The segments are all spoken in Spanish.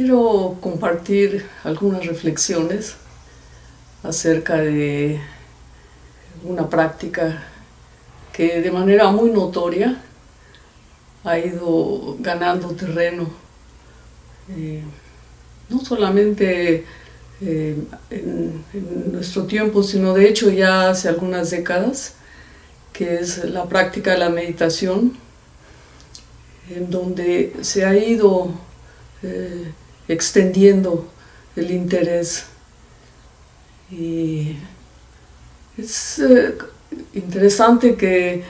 quiero compartir algunas reflexiones acerca de una práctica que de manera muy notoria ha ido ganando terreno, eh, no solamente eh, en, nuestro tiempo, sino de hecho ya hace algunas décadas, que es la práctica de la meditación, en donde se ha ido eh, extendiendo el interés. Y es eh, interesante que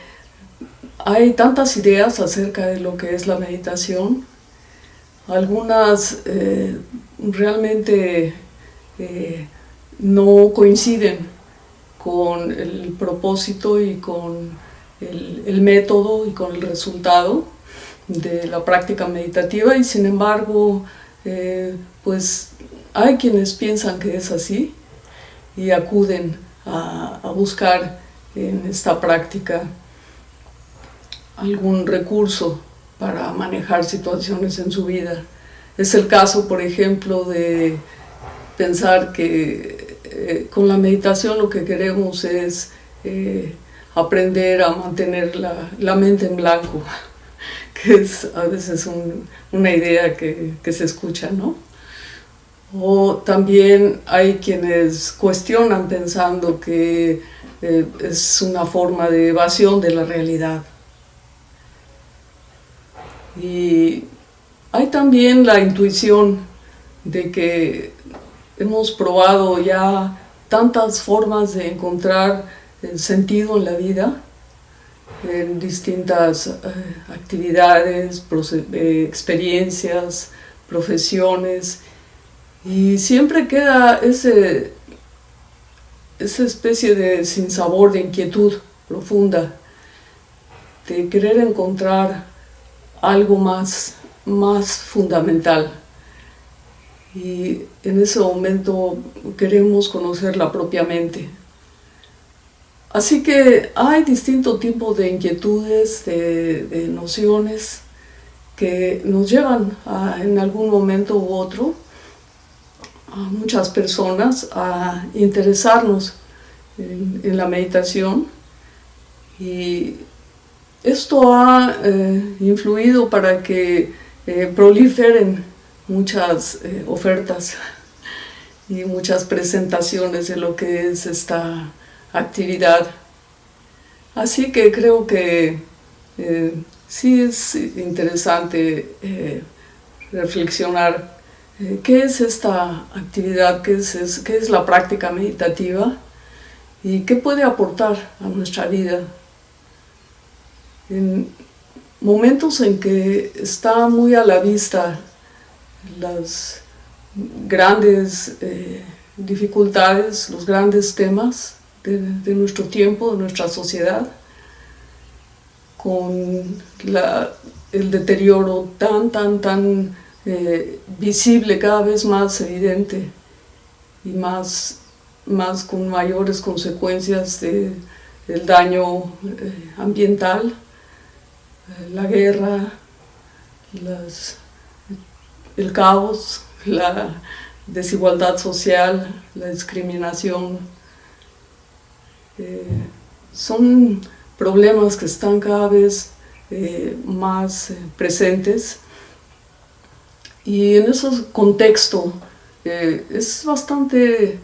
hay tantas ideas acerca de lo que es la meditación, algunas eh, realmente no coinciden con el propósito y con el método y con el resultado, de la práctica meditativa y sin embargo eh, pues hay quienes piensan que es así y acuden a, buscar en esta práctica algún recurso para manejar situaciones en su vida. Es el caso, por ejemplo, de pensar que eh, con la meditación lo que queremos es eh, aprender a mantener la, la mente en blanco, que es a veces una idea que, se escucha, ¿no? O también hay quienes cuestionan pensando que eh, es una forma de evasión de la realidad. Y hay también la intuición de que hemos probado ya tantas formas de encontrar el sentido en la vida en distintas eh, actividades, eh, experiencias, profesiones, y siempre queda ese, esa especie de sinsabor, de inquietud profunda, de querer encontrar algo más, más fundamental. Y en ese momento queremos conocerla propiamente. Así que hay distintos tipos de inquietudes, de, nociones que nos llevan en algún momento u otro a muchas personas a interesarnos en, la meditación. Y esto ha eh, influido para que eh, proliferen muchas eh, ofertas y muchas presentaciones de lo que es esta actividad. Así que creo que eh, sí es interesante eh, reflexionar eh, qué es esta actividad, qué es, qué es la práctica meditativa y qué puede aportar a nuestra vida. En momentos en que está muy a la vista las grandes dificultades, los grandes temas, de, nuestro tiempo, de nuestra sociedad, con el deterioro tan, tan, tan eh, visible, cada vez más evidente y más, más con mayores consecuencias de, del daño eh, ambiental, eh, la guerra, el caos, la desigualdad social, la discriminación, eh, son problemas que están cada vez eh, más eh, presentes. Y en ese contexto es bastante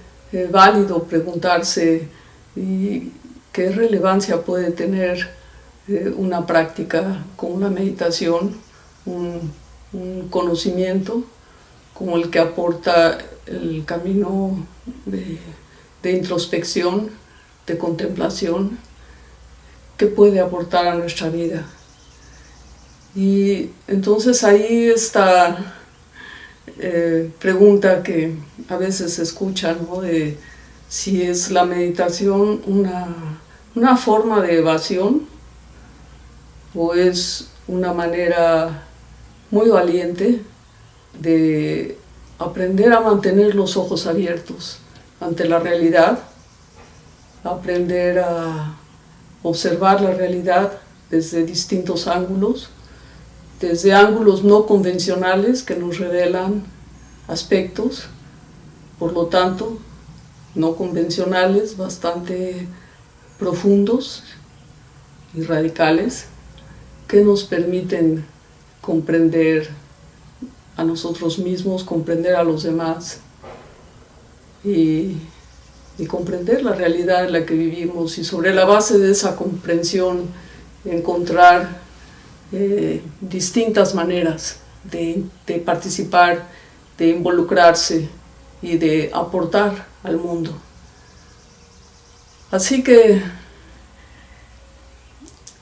válido preguntarse qué relevancia puede tener una práctica como una meditación, un, conocimiento como el que aporta el camino de introspección de contemplación que puede aportar a nuestra vida. Y entonces ahí está eh, pregunta que a veces se escucha, ¿no? de si es la meditación una, una forma de evasión o es una manera muy valiente de aprender a mantener los ojos abiertos ante la realidad aprender a observar la realidad desde distintos ángulos, desde ángulos no convencionales que nos revelan aspectos, por lo tanto, no convencionales, bastante profundos y radicales, que nos permiten comprender a nosotros mismos, comprender a los demás y, comprender la realidad en la que vivimos y sobre la base de esa comprensión encontrar eh, distintas maneras de, de participar, de involucrarse y de aportar al mundo. Así que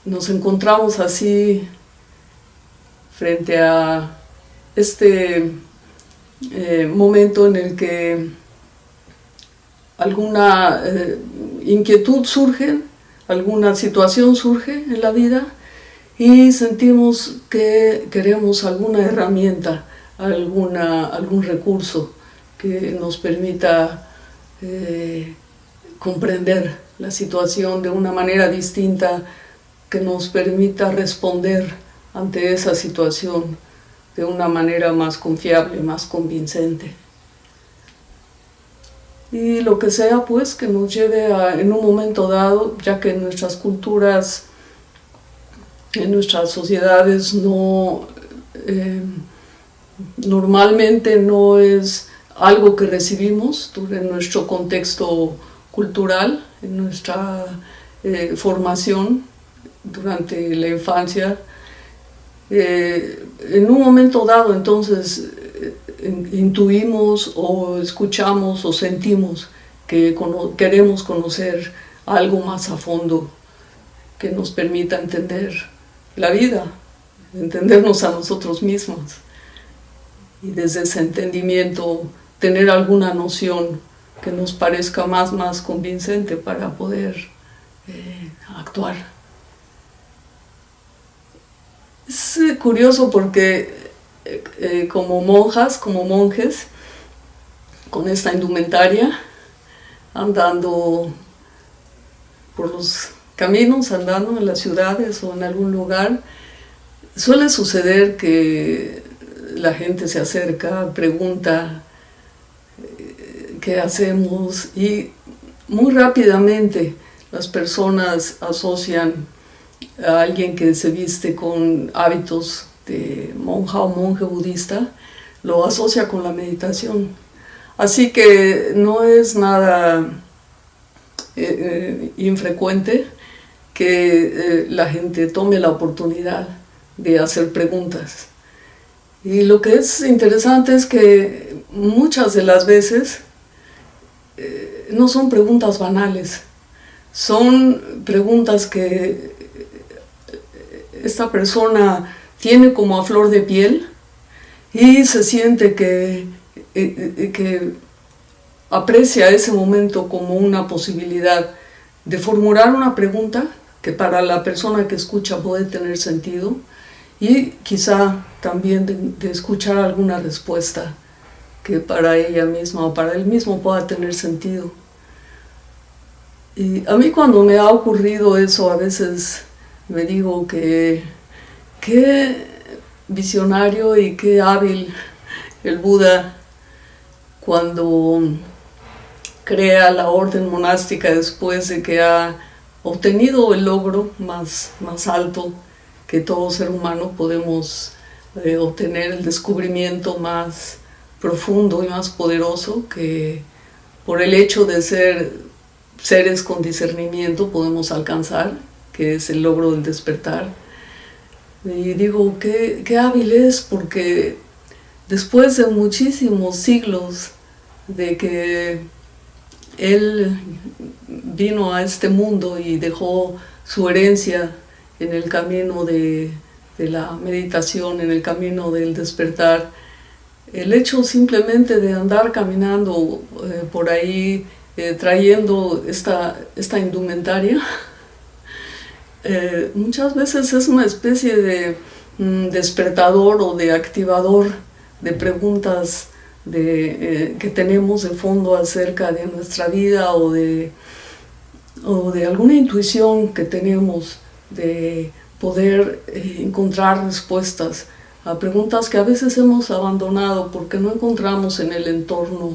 nos encontramos así frente a este eh, momento en el que alguna eh, inquietud surge, alguna situación surge en la vida y sentimos que queremos alguna herramienta, alguna, algún recurso que nos permita eh, comprender la situación de una manera distinta, que nos permita responder ante esa situación de una manera más confiable, más convincente. Y lo que sea pues que nos lleve a, en un momento dado, ya que en nuestras culturas, en nuestras sociedades no, eh, normalmente no es algo que recibimos en nuestro contexto cultural, en nuestra eh, formación durante la infancia, eh, en un momento dado entonces intuimos o escuchamos o sentimos que queremos conocer algo más a fondo que nos permita entender la vida, entendernos a nosotros mismos y desde ese entendimiento tener alguna noción que nos parezca más, más convincente para poder eh, actuar. Es curioso porque eh, eh, como monjas, como monjes, con esta indumentaria, andando por los caminos, andando en las ciudades o en algún lugar, suele suceder que la gente se acerca, pregunta qué hacemos y muy rápidamente las personas asocian a alguien que se viste con hábitos de monja o monje budista, lo asocia con la meditación. Así que no es nada eh, eh, infrecuente que eh, la gente tome la oportunidad de hacer preguntas. Y lo que es interesante es que muchas de las veces no son preguntas banales, son preguntas que esta persona tiene como a flor de piel y se siente que, eh, eh, que aprecia ese momento como una posibilidad de formular una pregunta que para la persona que escucha puede tener sentido y quizá también de, escuchar alguna respuesta que para ella misma o para él mismo pueda tener sentido. Y a mí cuando me ha ocurrido eso a veces me digo que qué visionario y qué hábil el Buda cuando crea la orden monástica después de que ha obtenido el logro más, más alto que todo ser humano podemos eh, obtener, el descubrimiento más profundo y más poderoso que por el hecho de ser seres con discernimiento podemos alcanzar, que es el logro del despertar. Y digo, qué, qué hábil es, porque después de muchísimos siglos de que él vino a este mundo y dejó su herencia en el camino de, de, la meditación, en el camino del despertar, el hecho simplemente de andar caminando eh, por ahí eh, trayendo esta, esta indumentaria, eh, muchas veces es una especie de mm, despertador o de activador de preguntas de, eh, que tenemos de fondo acerca de nuestra vida o de, o de alguna intuición que tenemos de poder eh, encontrar respuestas a preguntas que a veces hemos abandonado porque no encontramos en el entorno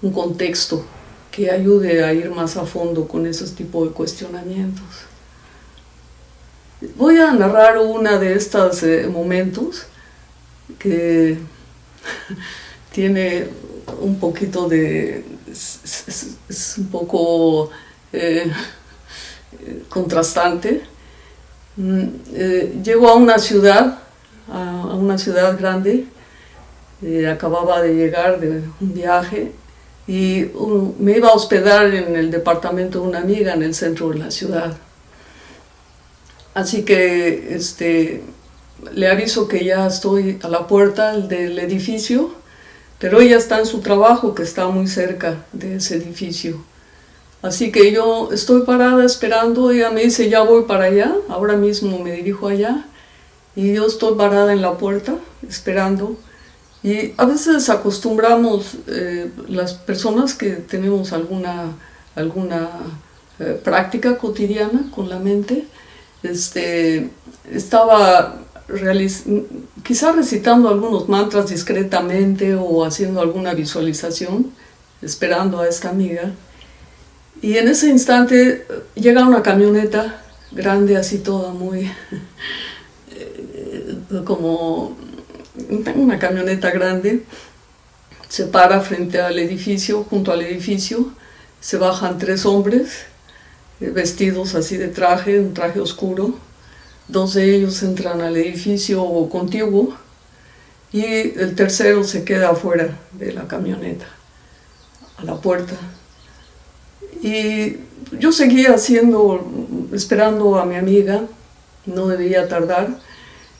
un contexto que ayude a ir más a fondo con esos tipos de cuestionamientos. Voy a narrar una de estos eh, momentos que tiene un poquito de... es, un poco eh, contrastante. Mm, eh, llego a una ciudad, a, una ciudad grande, acababa de llegar de un viaje y me iba a hospedar en el departamento de una amiga en el centro de la ciudad. Así que este, le aviso que ya estoy a la puerta del edificio, pero ella está en su trabajo que está muy cerca de ese edificio. Así que yo estoy parada esperando, ella me dice ya voy para allá, ahora mismo me dirijo allá, y yo estoy parada en la puerta esperando y a veces acostumbramos, eh, las personas que tenemos alguna, alguna eh, práctica cotidiana con la mente, este, estaba quizá recitando algunos mantras discretamente o haciendo alguna visualización, esperando a esta amiga. Y en ese instante llega una camioneta grande, así toda muy, eh, como una camioneta grande, se para frente al edificio, junto al edificio, se bajan tres hombres eh, vestidos así de traje, un traje oscuro, dos de ellos entran al edificio contiguo y el tercero se queda afuera de la camioneta, a la puerta. Y yo seguía haciendo, esperando a mi amiga, no debía tardar,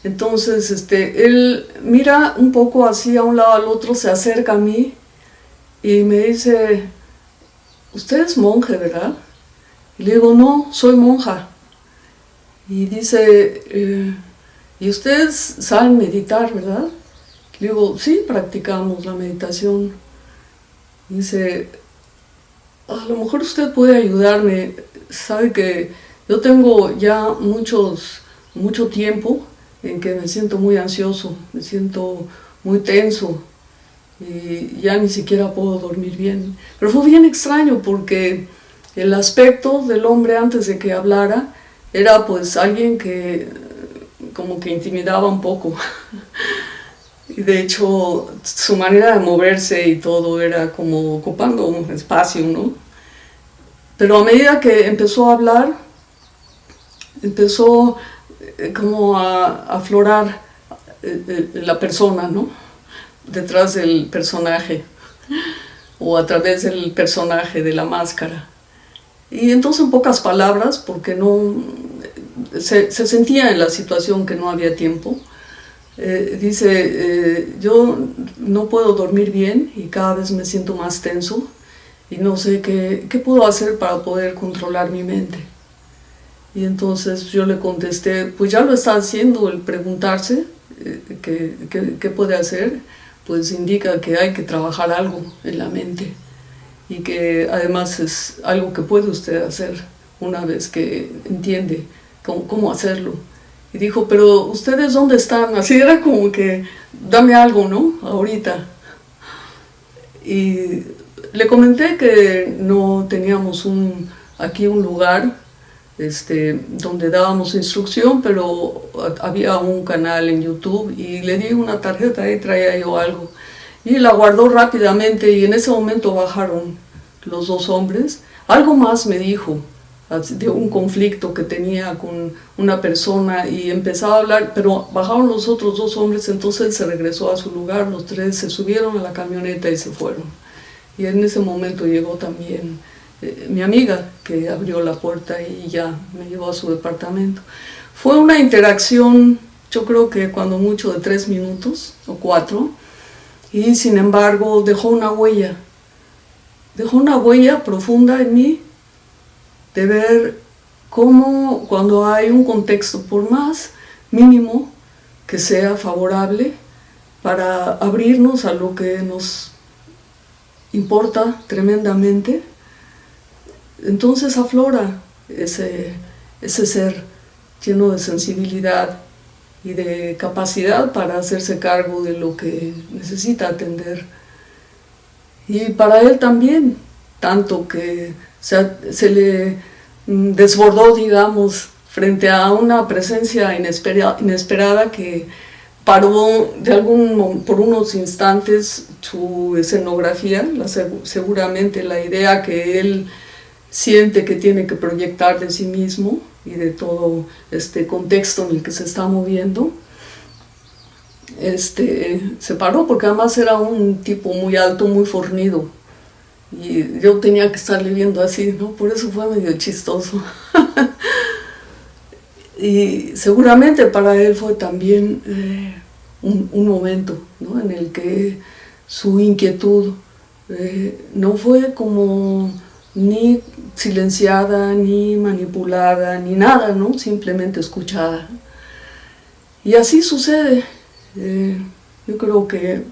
entonces, este, él mira un poco así a un lado al otro, se acerca a mí y me dice, usted es monje, ¿verdad? Y le digo, no, soy monja. Y dice, eh, ¿y ustedes saben meditar, verdad? Le digo, sí, practicamos la meditación. dice, a lo mejor usted puede ayudarme. Sabe que yo tengo ya muchos, mucho tiempo en que me siento muy ansioso, me siento muy tenso y ya ni siquiera puedo dormir bien. Pero fue bien extraño porque el aspecto del hombre antes de que hablara era pues alguien que como que intimidaba un poco. Y de hecho su manera de moverse y todo era como ocupando un espacio, ¿no? Pero a medida que empezó a hablar, empezó eh, como a aflorar eh, eh, la persona, ¿no? Detrás del personaje o a través del personaje de la máscara. Y entonces en pocas palabras, porque no se, sentía en la situación que no había tiempo, dice, yo no puedo dormir bien y cada vez me siento más tenso y no sé qué, qué puedo hacer para poder controlar mi mente. Y entonces yo le contesté, pues ya lo está haciendo, el preguntarse eh, qué, puede hacer, pues indica que hay que trabajar algo en la mente y que además es algo que puede usted hacer una vez que entiende cómo, cómo hacerlo. Y dijo, pero ¿ustedes dónde están? Así era como que, dame algo, ¿no? Ahorita. Y le comenté que no teníamos un, aquí un lugar este, donde dábamos instrucción, pero había un canal en YouTube y le di una tarjeta y traía yo algo. Y la guardó rápidamente y en ese momento bajaron los dos hombres. Algo más me dijo de un conflicto que tenía con una persona y empezaba a hablar, pero bajaron los otros dos hombres, entonces él se regresó a su lugar, los tres se subieron a la camioneta y se fueron. Y en ese momento llegó también eh, mi amiga que abrió la puerta y ya me llevó a su departamento. Fue una interacción, yo creo que cuando mucho de tres minutos o cuatro, y sin embargo dejó una huella, dejó una huella profunda en mí de ver cómo cuando hay un contexto, por más mínimo que sea favorable, para abrirnos a lo que nos importa tremendamente, entonces aflora ese, ese ser lleno de sensibilidad y de capacidad para hacerse cargo de lo que necesita atender. Y para él también, tanto que se, le mm, desbordó, digamos, frente a una presencia inesperada que paró de algún, por unos instantes su escenografía, seguramente la idea que él siente que tiene que proyectar de sí mismo y de todo este contexto en el que se está moviendo. Este, se paró porque además era un tipo muy alto, muy fornido. Y yo tenía que estarle viendo así, ¿no? Por eso fue medio chistoso. y seguramente para él fue también eh, un, momento ¿no? en el que su inquietud eh, no fue como ni silenciada, ni manipulada, ni nada, ¿no? simplemente escuchada. Y así sucede. Eh, yo creo que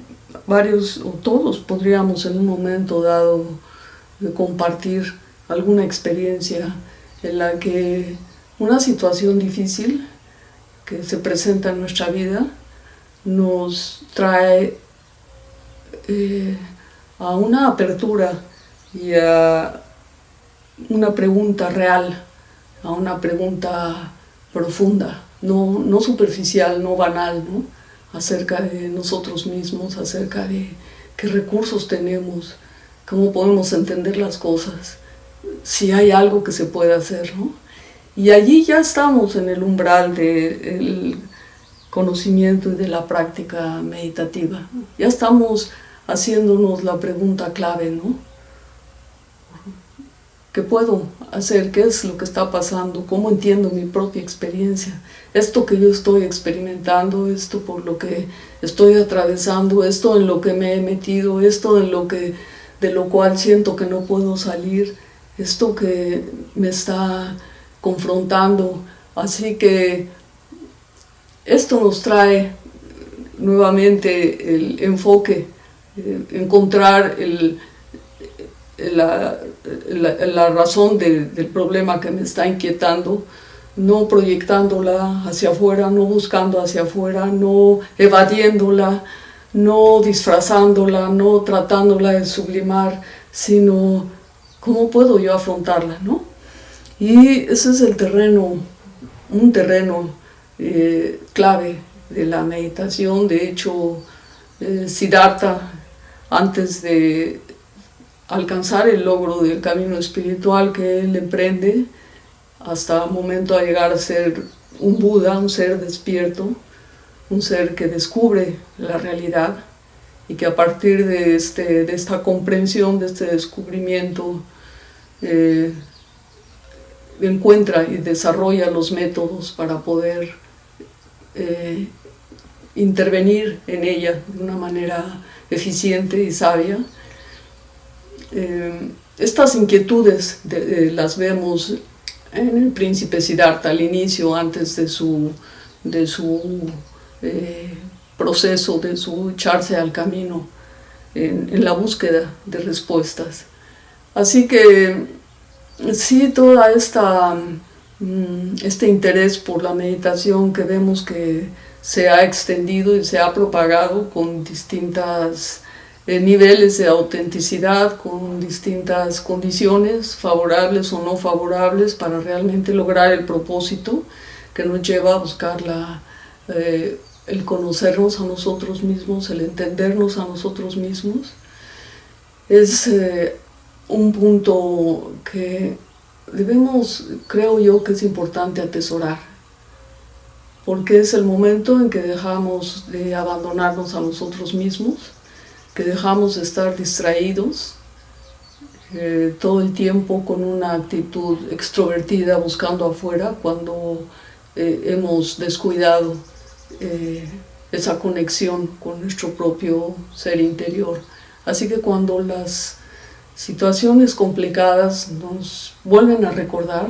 varios o todos podríamos en un momento dado compartir alguna experiencia en la que una situación difícil que se presenta en nuestra vida nos trae eh, a una apertura y a una pregunta real, a una pregunta profunda, no, no superficial, no banal, ¿no? acerca de nosotros mismos, acerca de qué recursos tenemos, cómo podemos entender las cosas, si hay algo que se puede hacer. ¿no? Y allí ya estamos en el umbral del conocimiento y de la práctica meditativa. Ya estamos haciéndonos la pregunta clave, ¿no? ¿Qué puedo hacer? ¿Qué es lo que está pasando? ¿Cómo entiendo mi propia experiencia? Esto que yo estoy experimentando, esto por lo que estoy atravesando, esto en lo que me he metido, esto en lo que, de lo cual siento que no puedo salir, esto que me está confrontando. Así que esto nos trae nuevamente el enfoque, eh, encontrar el, la, la, razón del problema que me está inquietando, no proyectándola hacia afuera, no buscando hacia afuera, no evadiéndola, no disfrazándola, no tratándola de sublimar, sino cómo puedo yo afrontarla, ¿no? Y ese es el terreno, un terreno eh, clave de la meditación, de hecho, eh, Siddhartha, antes de alcanzar el logro del camino espiritual que él emprende hasta el momento a llegar a ser un Buda, un ser despierto, un ser que descubre la realidad y que a partir de, este, de esta comprensión, de este descubrimiento, eh, encuentra y desarrolla los métodos para poder eh, intervenir en ella de una manera eficiente y sabia eh, estas inquietudes las vemos en el príncipe Siddhartha al inicio, antes de su, de su eh, proceso, de su echarse al camino en, la búsqueda de respuestas. Así que sí, toda esta mm, este interés por la meditación que vemos que se ha extendido y se ha propagado con distintas eh, niveles de autenticidad con distintas condiciones, favorables o no favorables, para realmente lograr el propósito que nos lleva a buscar eh, el conocernos a nosotros mismos, el entendernos a nosotros mismos. Es eh, un punto que debemos, creo yo, que es importante atesorar, porque es el momento en que dejamos de abandonarnos a nosotros mismos, que dejamos de estar distraídos eh, todo el tiempo con una actitud extrovertida buscando afuera cuando eh, hemos descuidado eh, esa conexión con nuestro propio ser interior. Así que cuando las situaciones complicadas nos vuelven a recordar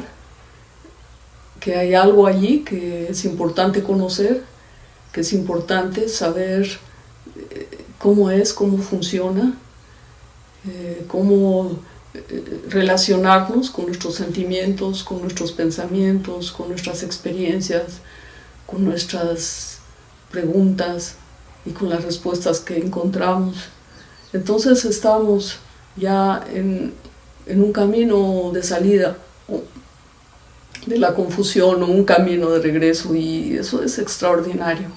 que hay algo allí que es importante conocer, que es importante saber cómo es, cómo funciona, eh, cómo eh, relacionarnos con nuestros sentimientos, con nuestros pensamientos, con nuestras experiencias, con nuestras preguntas y con las respuestas que encontramos. Entonces estamos ya en, en un camino de salida de la confusión o un camino de regreso y eso es extraordinario.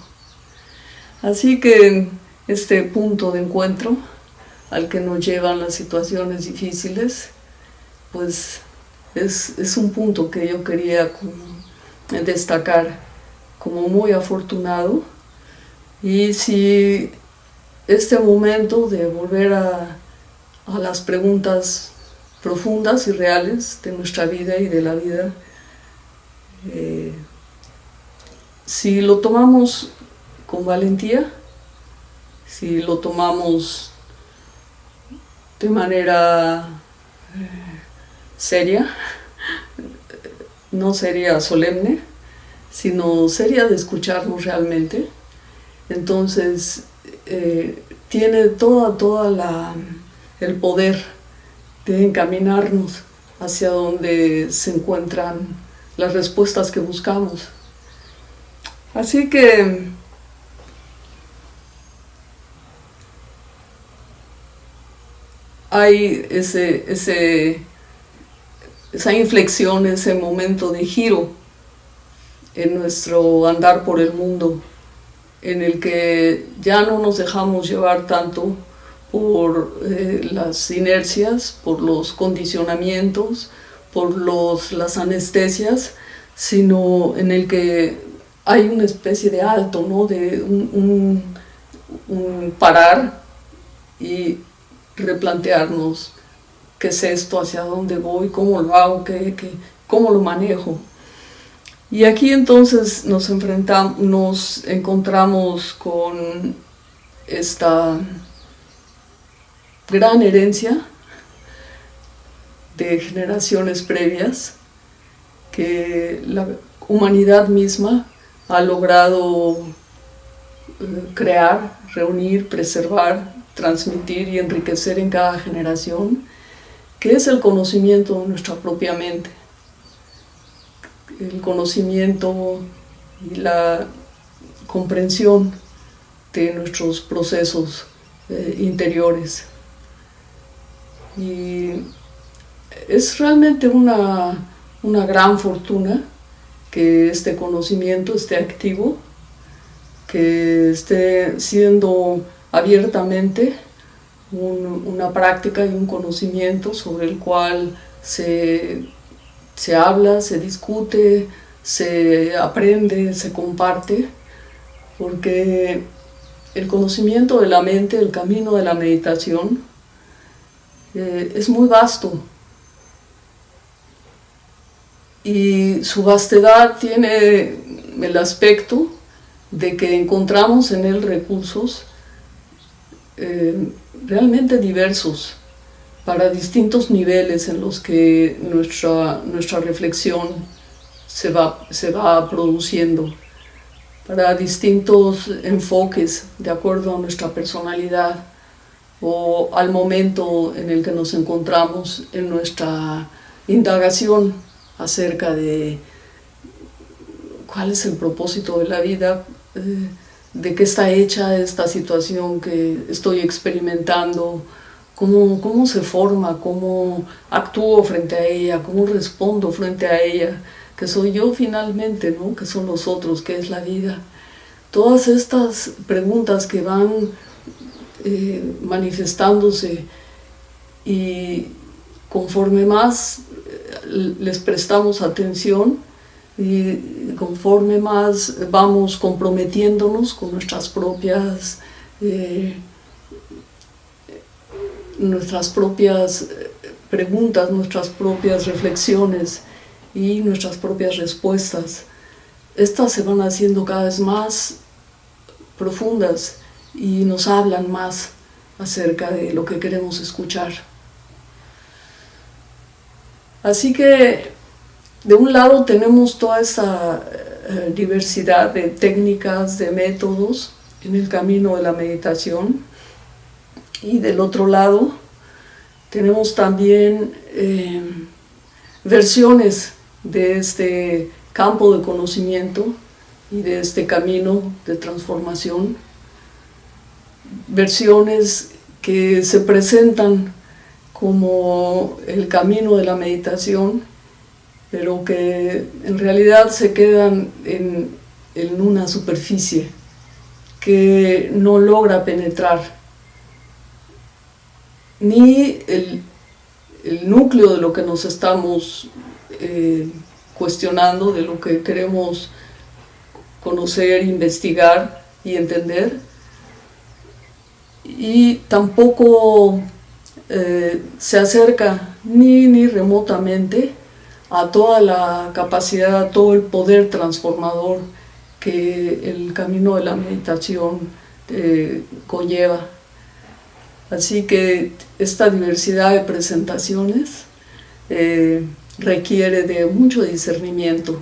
Así que este punto de encuentro al que nos llevan las situaciones difíciles, pues es, es un punto que yo quería destacar como muy afortunado. Y si este momento de volver a, a las preguntas profundas y reales de nuestra vida y de la vida, eh, si lo tomamos con valentía, si lo tomamos de manera eh, seria, no sería solemne, sino seria de escucharnos realmente, entonces eh, tiene toda, toda el poder de encaminarnos hacia donde se encuentran las respuestas que buscamos. Así que hay ese, ese, esa inflexión, ese momento de giro en nuestro andar por el mundo, en el que ya no nos dejamos llevar tanto por eh, las inercias, por los condicionamientos, por los, las anestesias, sino en el que hay una especie de alto, ¿no? de un, un, parar y replantearnos qué es esto, hacia dónde voy, cómo lo hago, qué, qué, cómo lo manejo. Y aquí entonces nos, enfrentamos, nos encontramos con esta gran herencia de generaciones previas que la humanidad misma ha logrado eh, crear, reunir, preservar, transmitir y enriquecer en cada generación, que es el conocimiento de nuestra propia mente, el conocimiento y la comprensión de nuestros procesos eh, interiores. Y es realmente una, una gran fortuna que este conocimiento esté activo, que esté siendo abiertamente una práctica y un conocimiento sobre el cual se, se habla, se discute, se aprende, se comparte, porque el conocimiento de la mente, el camino de la meditación, eh, es muy vasto. Y su vastedad tiene el aspecto de que encontramos en él recursos eh, realmente diversos para distintos niveles en los que nuestra, nuestra reflexión se va, se va produciendo, para distintos enfoques de acuerdo a nuestra personalidad o al momento en el que nos encontramos en nuestra indagación acerca de cuál es el propósito de la vida, eh, de qué está hecha esta situación que estoy experimentando, cómo, cómo se forma, cómo actúo frente a ella, cómo respondo frente a ella, que soy yo finalmente, ¿no? que son los otros, que es la vida. Todas estas preguntas que van eh, manifestándose y conforme más eh, les prestamos atención y conforme más vamos comprometiéndonos con nuestras propias eh, nuestras propias preguntas, nuestras propias reflexiones y nuestras propias respuestas. Estas se van haciendo cada vez más profundas y nos hablan más acerca de lo que queremos escuchar. Así que de un lado tenemos toda esa eh, diversidad de técnicas, de métodos en el camino de la meditación. Y del otro lado tenemos también eh, versiones de este campo de conocimiento y de este camino de transformación, versiones que se presentan como el camino de la meditación, pero que en realidad se quedan en, una superficie que no logra penetrar ni el, núcleo de lo que nos estamos eh, cuestionando, de lo que queremos conocer, investigar y entender, y tampoco eh, se acerca ni, ni remotamente a toda la capacidad, a todo el poder transformador que el camino de la meditación eh, conlleva. Así que esta diversidad de presentaciones eh, requiere de mucho discernimiento,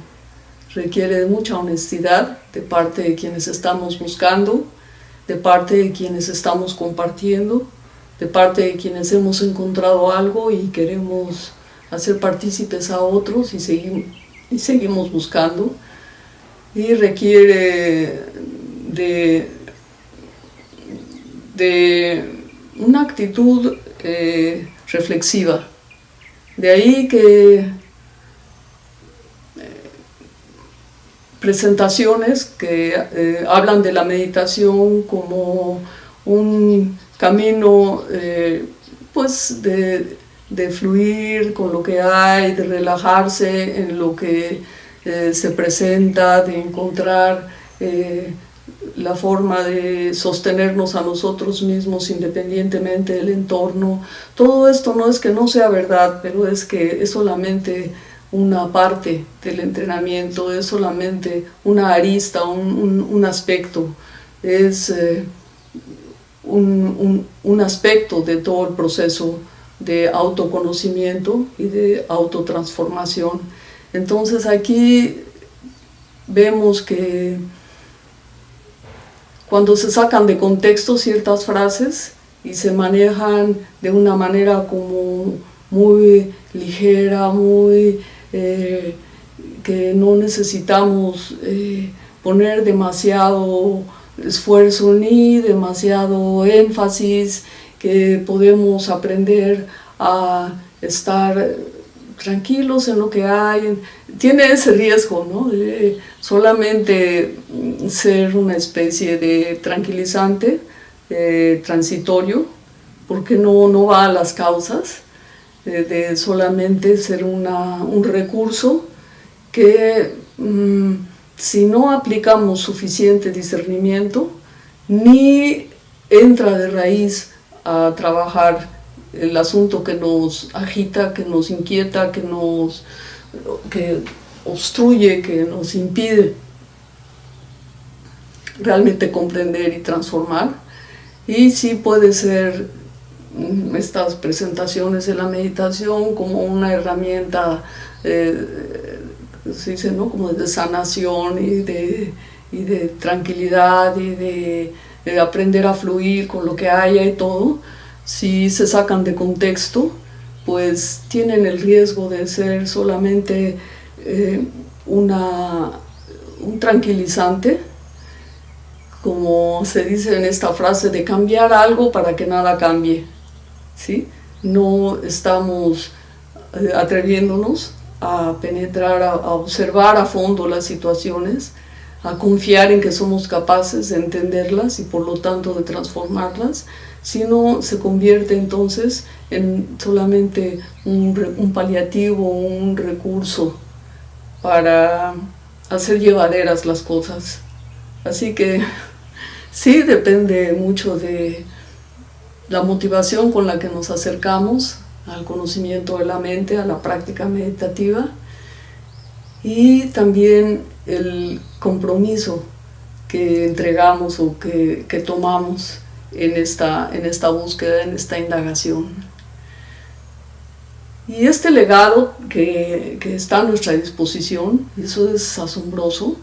requiere de mucha honestidad de parte de quienes estamos buscando, de parte de quienes estamos compartiendo, de parte de quienes hemos encontrado algo y queremos hacer partícipes a otros y, seguimos, buscando. Y requiere de, de una actitud eh, reflexiva. De ahí que eh, presentaciones que eh, hablan de la meditación como un camino pues de, de fluir con lo que hay, de relajarse en lo que eh, se presenta, de encontrar eh, la forma de sostenernos a nosotros mismos independientemente del entorno. Todo esto no es que no sea verdad, pero es que es solamente una parte del entrenamiento, es solamente una arista, un, aspecto, es eh, un, un aspecto de todo el proceso de autoconocimiento y de autotransformación. Entonces aquí vemos que cuando se sacan de contexto ciertas frases y se manejan de una manera como muy ligera, muy eh, que no necesitamos eh, poner demasiado esfuerzo ni demasiado énfasis que podemos aprender a estar tranquilos en lo que hay. Tiene ese riesgo, ¿no? De solamente ser una especie de tranquilizante eh, transitorio, porque no, no va a las causas, de solamente ser una, un recurso que mm, si no aplicamos suficiente discernimiento, ni entra de raíz a trabajar el asunto que nos agita, que nos inquieta, que nos que obstruye, que nos impide realmente comprender y transformar. Y sí puede ser mm, estas presentaciones de la meditación como una herramienta, eh, se dice, ¿no? como de sanación y de, y de tranquilidad y de aprender a fluir con lo que haya y todo, si se sacan de contexto, pues tienen el riesgo de ser solamente eh, una, un tranquilizante, como se dice en esta frase, de cambiar algo para que nada cambie. ¿sí? No estamos eh, atreviéndonos a penetrar, a observar a fondo las situaciones, a confiar en que somos capaces de entenderlas y por lo tanto de transformarlas, sino se convierte entonces en solamente un, paliativo, un recurso para hacer llevaderas las cosas. Así que sí depende mucho de la motivación con la que nos acercamos al conocimiento de la mente, a la práctica meditativa y también el compromiso que entregamos o que, tomamos en esta, en esta búsqueda, en esta indagación. Y este legado que, está a nuestra disposición, eso es asombroso,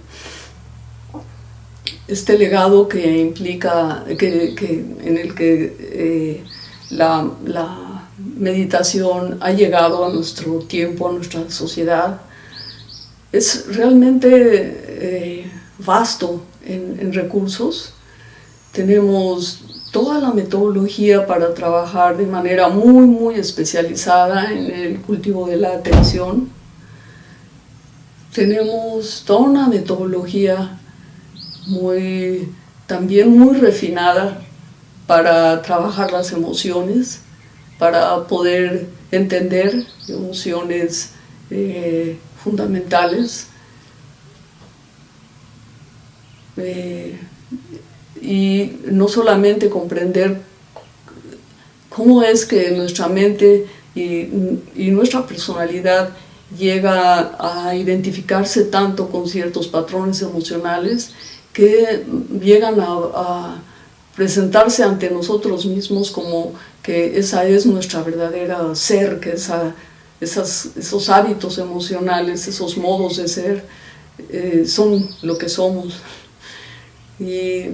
este legado que implica, que, en el que eh, la, la meditación ha llegado a nuestro tiempo, a nuestra sociedad, es realmente eh, vasto en, recursos. Tenemos toda la metodología para trabajar de manera muy, muy especializada en el cultivo de la atención. Tenemos toda una metodología muy, también muy refinada para trabajar las emociones, para poder entender emociones eh, fundamentales eh, y no solamente comprender cómo es que nuestra mente y, nuestra personalidad llega a identificarse tanto con ciertos patrones emocionales que llegan a, presentarse ante nosotros mismos como que esa es nuestra verdadera ser, que esa, esos hábitos emocionales, esos modos de ser, eh, son lo que somos y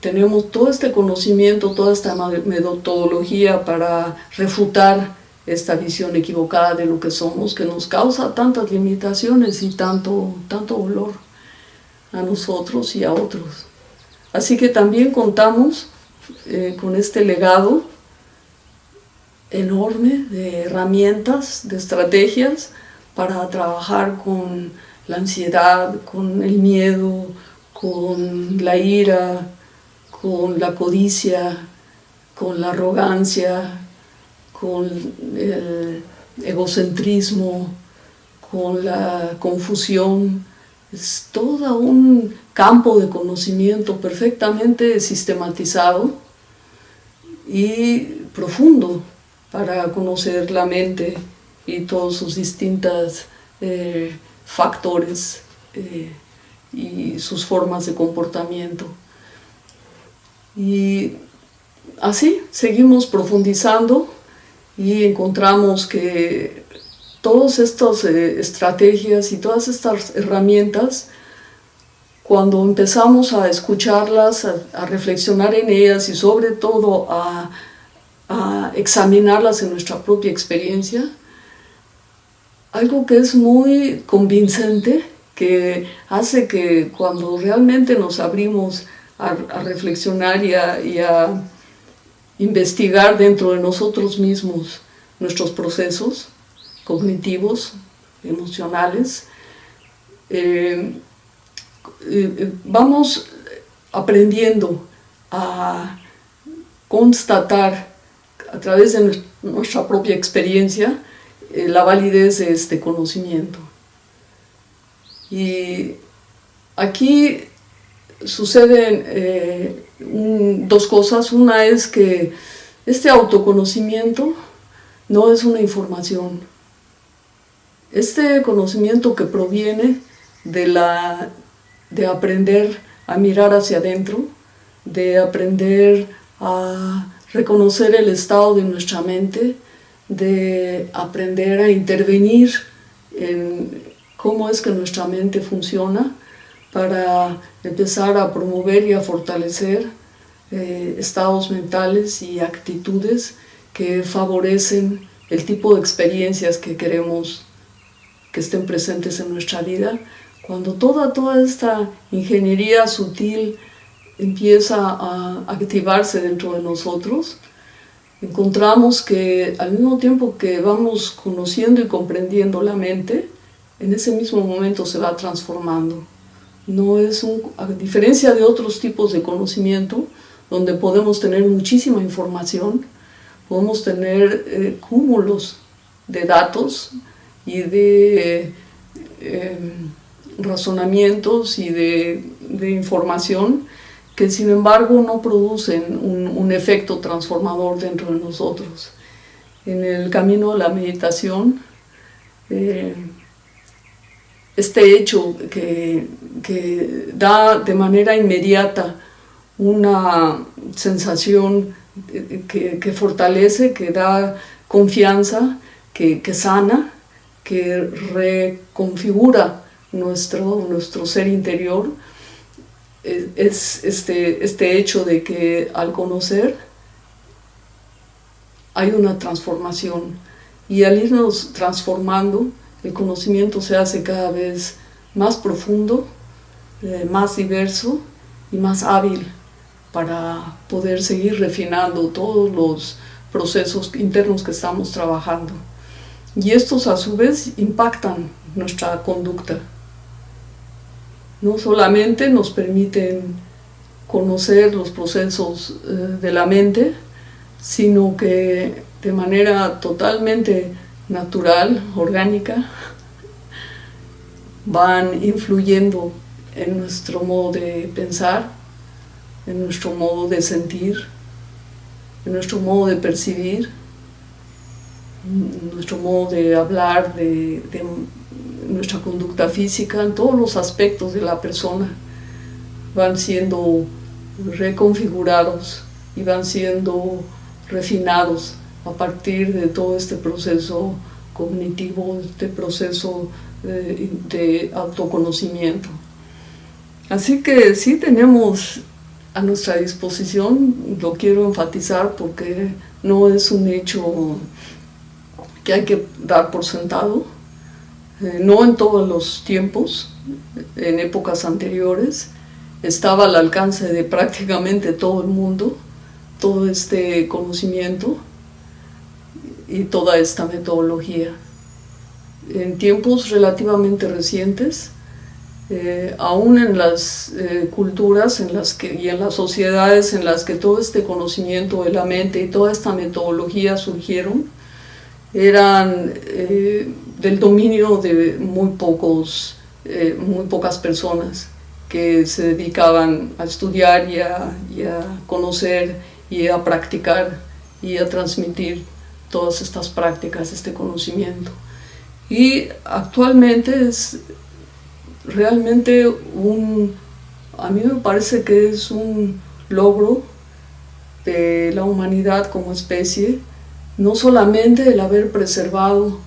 tenemos todo este conocimiento, toda esta metodología para refutar esta visión equivocada de lo que somos, que nos causa tantas limitaciones y tanto, tanto dolor a nosotros y a otros. Así que también contamos eh, con este legado enorme de herramientas, de estrategias para trabajar con la ansiedad, con el miedo, con la ira, con la codicia, con la arrogancia, con el egocentrismo, con la confusión. Es todo un campo de conocimiento perfectamente sistematizado y profundo para conocer la mente y todos sus distintos eh, factores eh, y sus formas de comportamiento. Y así seguimos profundizando y encontramos que todas estas eh, estrategias y todas estas herramientas, cuando empezamos a escucharlas, a, reflexionar en ellas y sobre todo a, a examinarlas en nuestra propia experiencia, algo que es muy convincente que hace que cuando realmente nos abrimos a, reflexionar y a, investigar dentro de nosotros mismos nuestros procesos cognitivos, emocionales, eh, eh, vamos aprendiendo a constatar a través de nuestra propia experiencia eh, la validez de este conocimiento. Y aquí suceden eh, dos cosas. Una es que este autoconocimiento no es una información. Este conocimiento que proviene de, la, de aprender a mirar hacia adentro, de aprender a reconocer el estado de nuestra mente, de aprender a intervenir en, cómo es que nuestra mente funciona para empezar a promover y a fortalecer eh, estados mentales y actitudes que favorecen el tipo de experiencias que queremos que estén presentes en nuestra vida. Cuando toda, toda esta ingeniería sutil empieza a activarse dentro de nosotros, encontramos que al mismo tiempo que vamos conociendo y comprendiendo la mente, en ese mismo momento se va transformando. No es un, a diferencia de otros tipos de conocimiento, donde podemos tener muchísima información, podemos tener eh, cúmulos de datos y de em, razonamientos y de, información que sin embargo no producen un, efecto transformador dentro de nosotros. En el camino de la meditación, eh, este hecho que, da de manera inmediata una sensación que, fortalece, que da confianza, que, sana, que reconfigura nuestro, nuestro ser interior, es este, este hecho de que al conocer hay una transformación y al irnos transformando el conocimiento se hace cada vez más profundo, eh, más diverso y más hábil para poder seguir refinando todos los procesos internos que estamos trabajando. Y estos a su vez impactan nuestra conducta. No solamente nos permiten conocer los procesos eh, de la mente, sino que de manera totalmente natural, orgánica, van influyendo en nuestro modo de pensar, en nuestro modo de sentir, en nuestro modo de percibir, en nuestro modo de hablar, de, nuestra conducta física, en todos los aspectos de la persona van siendo reconfigurados y van siendo refinados a partir de todo este proceso cognitivo, este proceso de, de autoconocimiento. Así que sí tenemos a nuestra disposición, lo quiero enfatizar porque no es un hecho que hay que dar por sentado, eh, no en todos los tiempos, en épocas anteriores, estaba al alcance de prácticamente todo el mundo, todo este conocimiento y toda esta metodología. En tiempos relativamente recientes, eh, aún en las eh, culturas en las que, y en las sociedades en las que todo este conocimiento de la mente y toda esta metodología surgieron, eran del dominio de muy, pocos, muy pocas personas que se dedicaban a estudiar y a, y a conocer y a practicar y a transmitir todas estas prácticas, este conocimiento. Y actualmente es realmente un, a mí me parece que es un logro de la humanidad como especie, no solamente el haber preservado,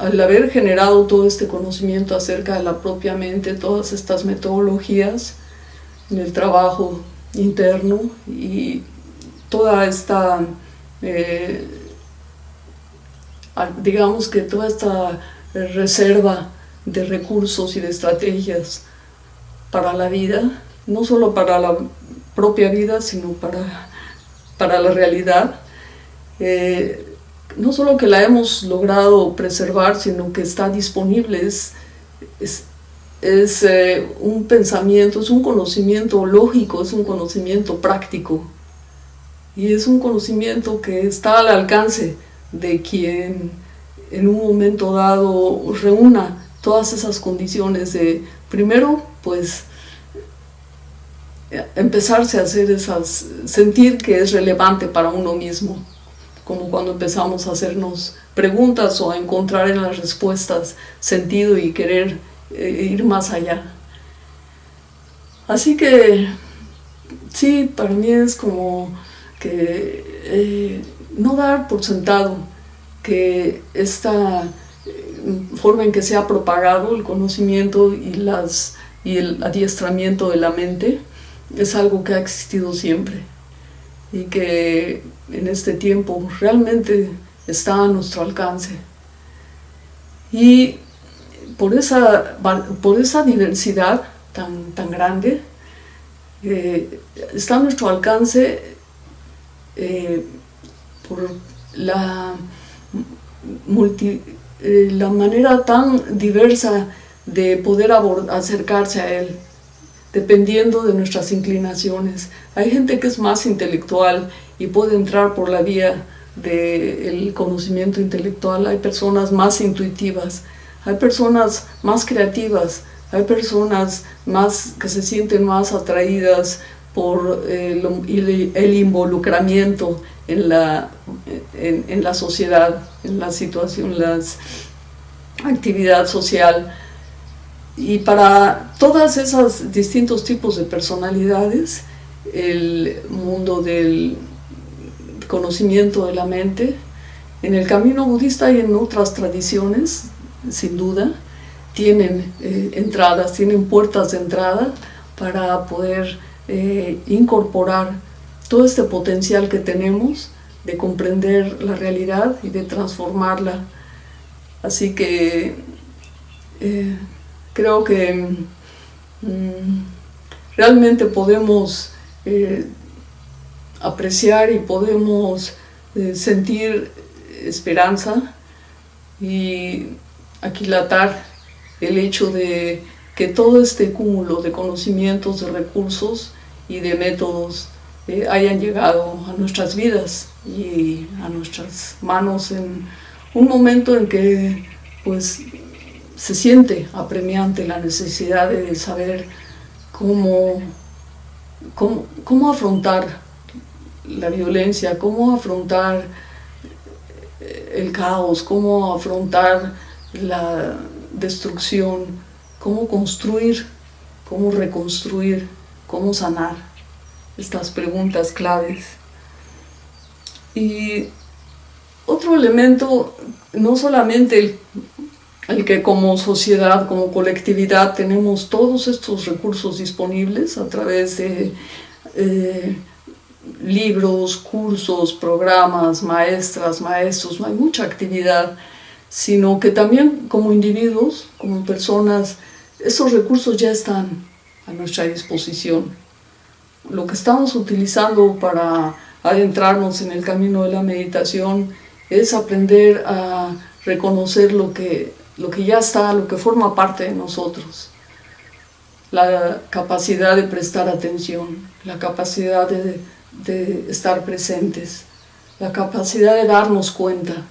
el haber generado todo este conocimiento acerca de la propia mente, todas estas metodologías en el trabajo interno y toda esta, eh, digamos que toda esta reserva de recursos y de estrategias para la vida, no solo para la propia vida, sino para, para la realidad. Eh, no solo que la hemos logrado preservar, sino que está disponible, es, es, eh, un pensamiento, es un conocimiento lógico, es un conocimiento práctico. Y es un conocimiento que está al alcance de quien en un momento dado reúna todas esas condiciones de, primero, pues, empezarse a hacer esas, sentir que es relevante para uno mismo, como cuando empezamos a hacernos preguntas o a encontrar en las respuestas sentido y querer eh, ir más allá. Así que, sí, para mí es como que eh, no dar por sentado que esta forma en que se ha propagado el conocimiento y el adiestramiento de la mente es algo que ha existido siempre y que en este tiempo realmente está a nuestro alcance. Y por esa, por esa diversidad tan, tan grande, eh, está a nuestro alcance eh, por la multi, eh, la manera tan diversa de poder acercarse a Él, dependiendo de nuestras inclinaciones. Hay gente que es más intelectual y puede entrar por la vía del conocimiento intelectual, hay personas más intuitivas, hay personas más creativas, hay personas más que se sienten más atraídas por eh, el involucramiento en la, en, la sociedad, en la situación, la actividad social. Y para todas esos distintos tipos de personalidades, el mundo del conocimiento de la mente, en el camino budista y en otras tradiciones, sin duda, tienen eh, entradas, tienen puertas de entrada para poder eh, incorporar todo este potencial que tenemos de comprender la realidad y de transformarla. Así que eh, creo que mm, realmente podemos eh, apreciar y podemos eh, sentir esperanza y aquilatar el hecho de que todo este cúmulo de conocimientos, de recursos y de métodos eh, hayan llegado a nuestras vidas y a nuestras manos en un momento en que pues se siente apremiante la necesidad de saber cómo, cómo, cómo afrontar la violencia, cómo afrontar el caos, cómo afrontar la destrucción, cómo construir, cómo reconstruir, cómo sanar estas preguntas claves. Y otro elemento, no solamente el, el, que como sociedad, como colectividad tenemos todos estos recursos disponibles a través de eh, libros, cursos, programas, maestras, maestros, no hay mucha actividad, sino que también como individuos, como personas, esos recursos ya están a nuestra disposición. Lo que estamos utilizando para adentrarnos en el camino de la meditación es aprender a reconocer lo que, lo que ya está, lo que forma parte de nosotros. La capacidad de prestar atención, la capacidad de estar presentes, la capacidad de darnos cuenta,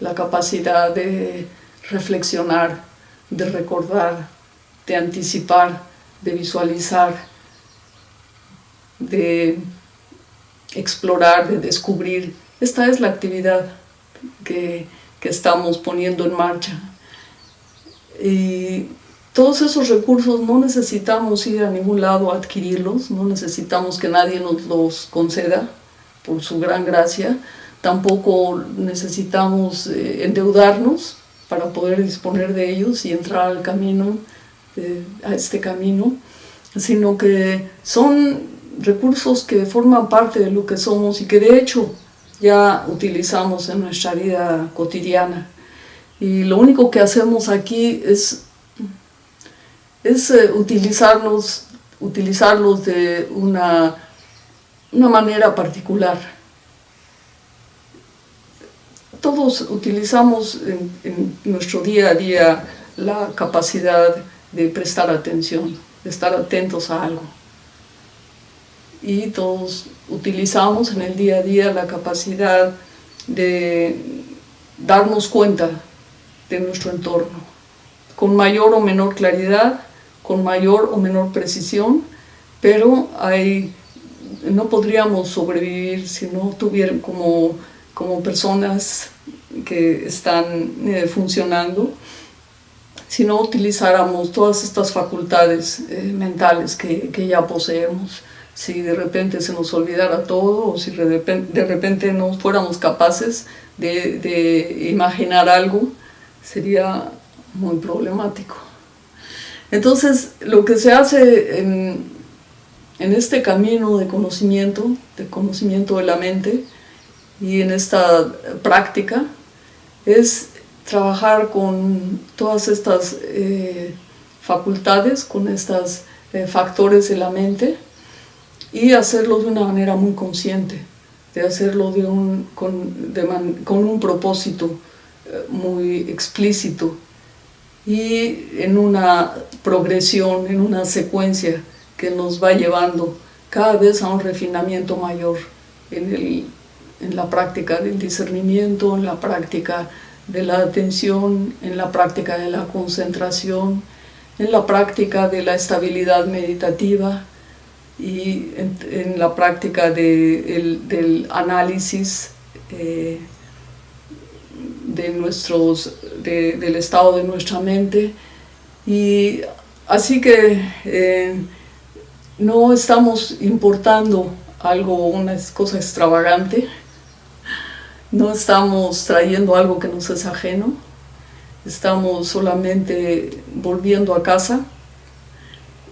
la capacidad de reflexionar, de recordar, de anticipar, de visualizar, de explorar, de descubrir. Esta es la actividad que, que estamos poniendo en marcha. Y todos esos recursos no necesitamos ir a ningún lado a adquirirlos, no necesitamos que nadie nos los conceda por su gran gracia, tampoco necesitamos eh, endeudarnos para poder disponer de ellos y entrar al camino, a este camino, sino que son recursos que forman parte de lo que somos y que de hecho ya utilizamos en nuestra vida cotidiana. Y lo único que hacemos aquí es es eh, utilizarlos, utilizarlos de una, una manera particular. Todos utilizamos en, nuestro día a día la capacidad de prestar atención, de estar atentos a algo. Y todos utilizamos en el día a día la capacidad de darnos cuenta de nuestro entorno, con mayor o menor claridad, con mayor o menor precisión, pero hay, no podríamos sobrevivir si no tuvieran como, como personas que están eh, funcionando, si no utilizáramos todas estas facultades eh, mentales que, que, ya poseemos, si de repente se nos olvidara todo o si de repente, de repente no fuéramos capaces de, de imaginar algo, sería muy problemático. Entonces, lo que se hace en, este camino de conocimiento, de conocimiento de la mente, y en esta práctica, es trabajar con todas estas eh, facultades, con estos eh, factores de la mente, y hacerlo de una manera muy consciente, de hacerlo con, un propósito muy explícito, y en una progresión, en una secuencia que nos va llevando cada vez a un refinamiento mayor en, el, en la práctica del discernimiento, en la práctica de la atención, en la práctica de la concentración, en la práctica de la estabilidad meditativa y en, la práctica de, del análisis eh, de nuestros, del estado de nuestra mente. Y así que eh, no estamos importando algo, una cosa extravagante, no estamos trayendo algo que nos es ajeno, estamos solamente volviendo a casa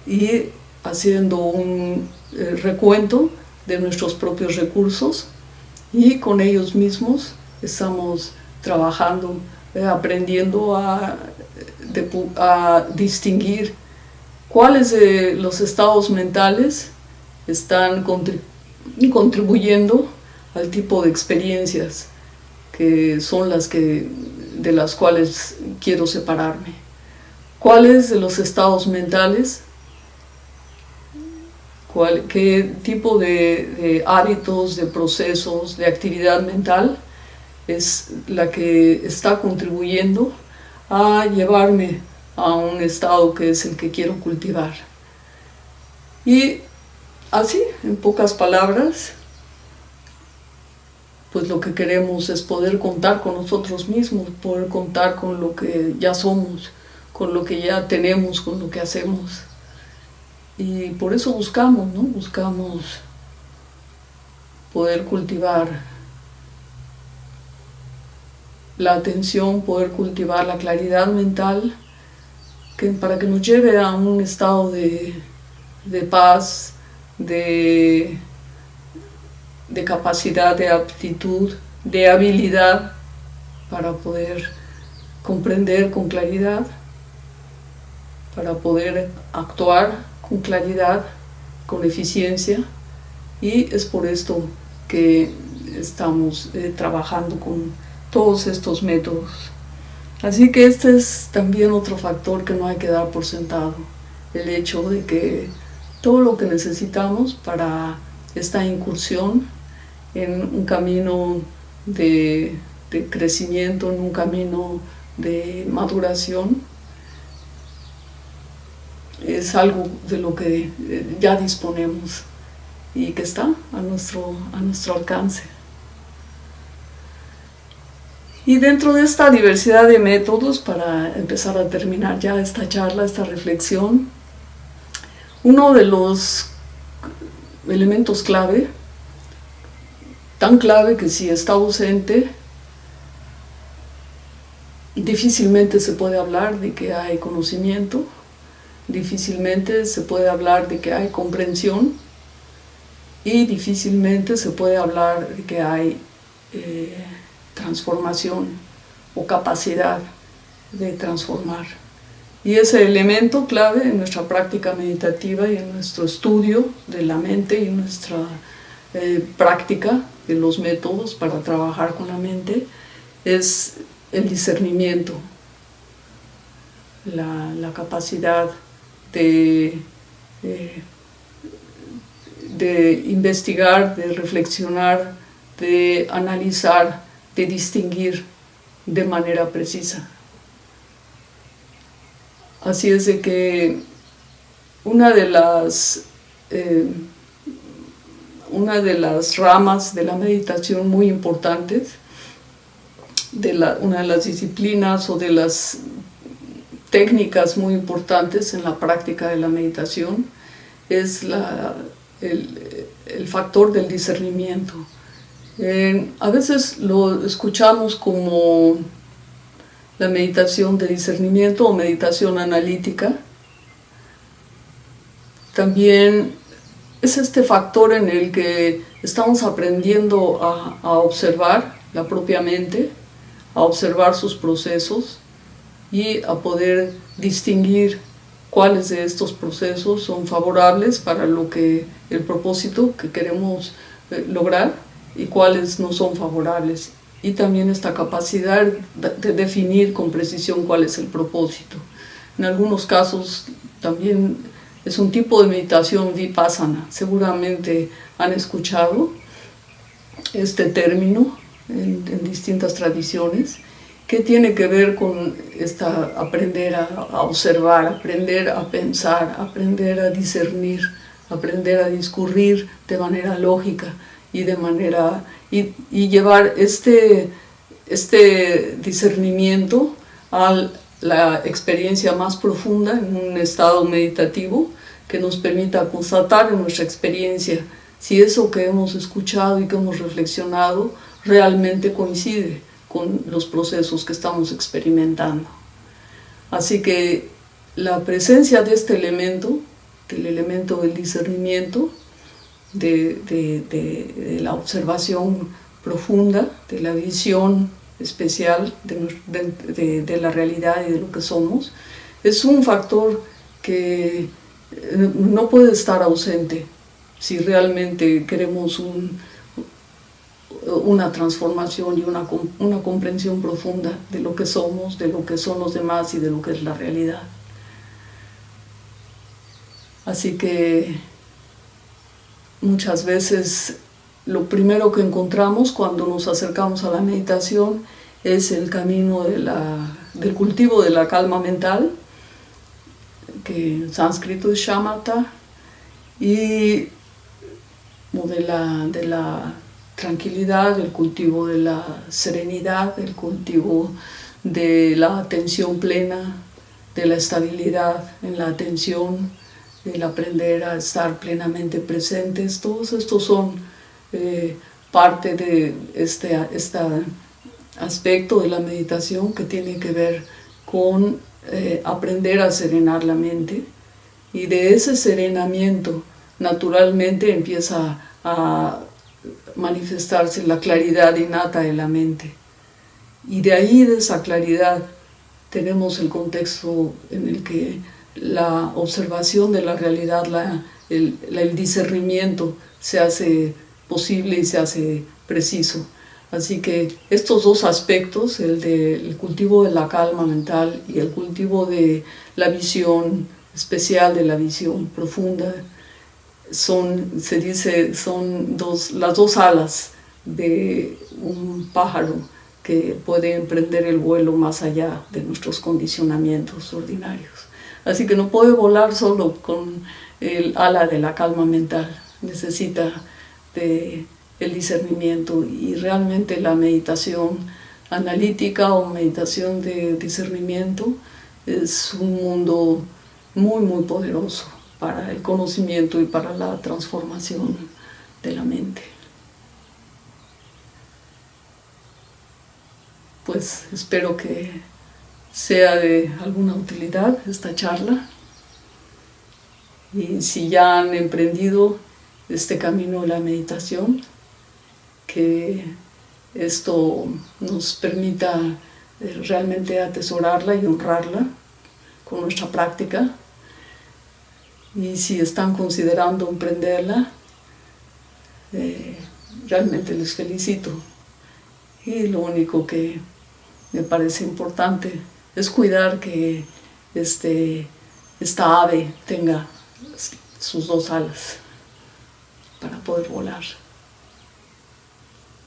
y haciendo un eh, recuento de nuestros propios recursos y con ellos mismos estamos trabajando, eh, aprendiendo a, distinguir cuáles de los estados mentales están contribuyendo al tipo de experiencias que son las que, de las cuales quiero separarme. ¿Cuáles de los estados mentales, qué tipo de, hábitos, de procesos, de actividad mental es la que está contribuyendo a llevarme a un estado que es el que quiero cultivar. Y así, en pocas palabras, pues lo que queremos es poder contar con nosotros mismos, poder contar con lo que ya somos, con lo que ya tenemos, con lo que hacemos. Y por eso buscamos, ¿no? Buscamos poder cultivar la atención, poder cultivar la claridad mental, para que nos lleve a un estado de, de paz, de de capacidad, de aptitud, de habilidad para poder comprender con claridad, para poder actuar con claridad, con eficiencia. Y es por esto que estamos eh, trabajando con todos estos métodos. Así que este es también otro factor que no hay que dar por sentado, el hecho de que todo lo que necesitamos para esta incursión en un camino de, crecimiento, en un camino de maduración, es algo de lo que eh, ya disponemos y que está a nuestro, a nuestro alcance. Y dentro de esta diversidad de métodos, para empezar a terminar ya esta charla, esta reflexión, uno de los elementos clave tan clave que si está ausente, difícilmente se puede hablar de que hay conocimiento, difícilmente se puede hablar de que hay comprensión y difícilmente se puede hablar de que hay eh, transformación o capacidad de transformar. Y ese elemento clave en nuestra práctica meditativa y en nuestro estudio de la mente y nuestra eh, práctica de los métodos para trabajar con la mente es el discernimiento, la, capacidad de, de, investigar, de reflexionar, de analizar, de distinguir de manera precisa. Así es de que una de las eh, una de las ramas de la meditación muy importantes, de la, una de las disciplinas o de las técnicas muy importantes en la práctica de la meditación es la, el, el, factor del discernimiento. A veces lo escuchamos como la meditación de discernimiento o meditación analítica. También es este factor en el que estamos aprendiendo a, observar la propia mente, a observar sus procesos y a poder distinguir cuáles de estos procesos son favorables para lo que el propósito que queremos eh, lograr y cuáles no son favorables y también esta capacidad de definir con precisión cuál es el propósito. En algunos casos también es un tipo de meditación vipassana. Seguramente han escuchado este término en, distintas tradiciones que tiene que ver con esta, aprender a, observar, aprender a pensar, aprender a discernir, aprender a discurrir de manera lógica y de manera y, llevar este, este discernimiento al la experiencia más profunda en un estado meditativo que nos permita constatar en nuestra experiencia si eso que hemos escuchado y que hemos reflexionado realmente coincide con los procesos que estamos experimentando. Así que la presencia de este elemento, del elemento del discernimiento, de, la observación profunda, de la visión especial de, la realidad y de lo que somos, es un factor que eh, no puede estar ausente si realmente queremos un, una transformación y una, una comprensión profunda de lo que somos, de lo que son los demás y de lo que es la realidad. Así que muchas veces lo primero que encontramos cuando nos acercamos a la meditación es el camino de la, del cultivo de la calma mental, que en sánscrito es shamatha, y de la, de la tranquilidad, el cultivo de la serenidad, el cultivo de la atención plena, de la estabilidad en la atención, el aprender a estar plenamente presentes, todos estos son eh, parte de este, este, aspecto de la meditación que tiene que ver con eh, aprender a serenar la mente. Y de ese serenamiento naturalmente empieza a manifestarse la claridad innata de la mente. Y de ahí de esa claridad tenemos el contexto en el que la observación de la realidad, el, discernimiento se hace posible y se hace preciso. Así que estos dos aspectos, el cultivo de la calma mental y el cultivo de la visión especial, de la visión profunda, son, se dice, son las dos alas de un pájaro que puede emprender el vuelo más allá de nuestros condicionamientos ordinarios. Así que no puede volar solo con el ala de la calma mental, necesita el discernimiento y realmente la meditación analítica o meditación de discernimiento es un mundo muy muy poderoso para el conocimiento y para la transformación de la mente. Pues espero que sea de alguna utilidad esta charla. Y si ya han emprendido este camino de la meditación, que esto nos permita eh, realmente atesorarla y honrarla con nuestra práctica. Y si están considerando emprenderla, eh, realmente les felicito. Y lo único que me parece importante es cuidar que este, esta ave tenga sus dos alas para poder volar.